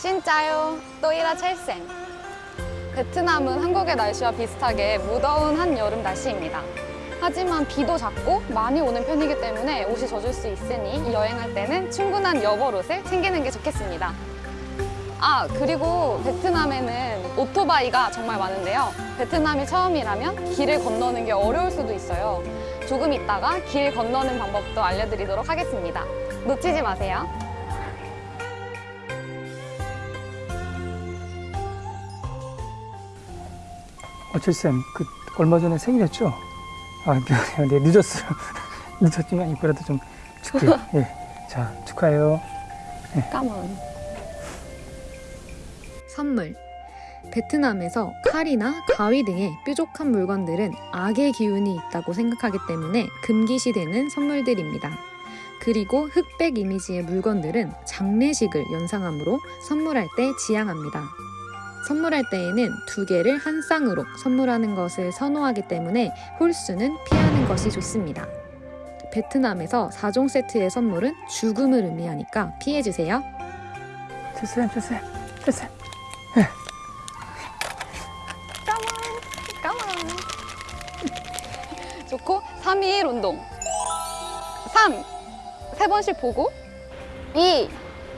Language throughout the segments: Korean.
신짜요 또이라 첼센 베트남은 한국의 날씨와 비슷하게 무더운 한여름 날씨입니다. 하지만 비도 작고 많이 오는 편이기 때문에 옷이 젖을 수 있으니 여행할 때는 충분한 여벌옷을 챙기는 게 좋겠습니다. 아 그리고 베트남에는 오토바이가 정말 많은데요. 베트남이 처음이라면 길을 건너는 게 어려울 수도 있어요. 조금 있다가 길 건너는 방법도 알려드리도록 하겠습니다. 놓치지 마세요. 어칠쌤, 그 얼마 전에 생일이었죠? 아, 미안해요. 네, 늦었어요. 늦었지만 이거라도 좀 줄게요. 예. 자, 축하해요. 까만. 선물. 베트남에서 칼이나 가위 등의 뾰족한 물건들은 악의 기운이 있다고 생각하기 때문에 금기시되는 선물들입니다. 그리고 흑백 이미지의 물건들은 장례식을 연상하므로 선물할 때 지양합니다. 선물할 때에는 두 개를 한 쌍으로 선물하는 것을 선호하기 때문에 홀수는 피하는 것이 좋습니다. 베트남에서 4종 세트의 선물은 죽음을 의미하니까 피해주세요. 칠쌤, 칠쌤, 칠쌤. 까만. 좋고 3일 운동 3. 세 번씩 보고 2.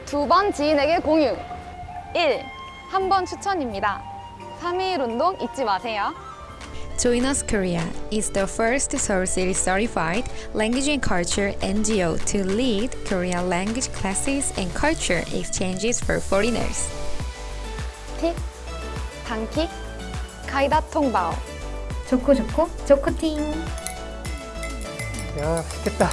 두 번 지인에게 공유 1. 한번 추천입니다 3일 운동 잊지 마세요 Join Us Korea is the first Seoul City certified language and culture NGO to lead Korean language classes and culture exchanges for foreigners. 팁 단킥 가이다 통바오 좋고 좋고 좋고 팅 야, 맛있겠다.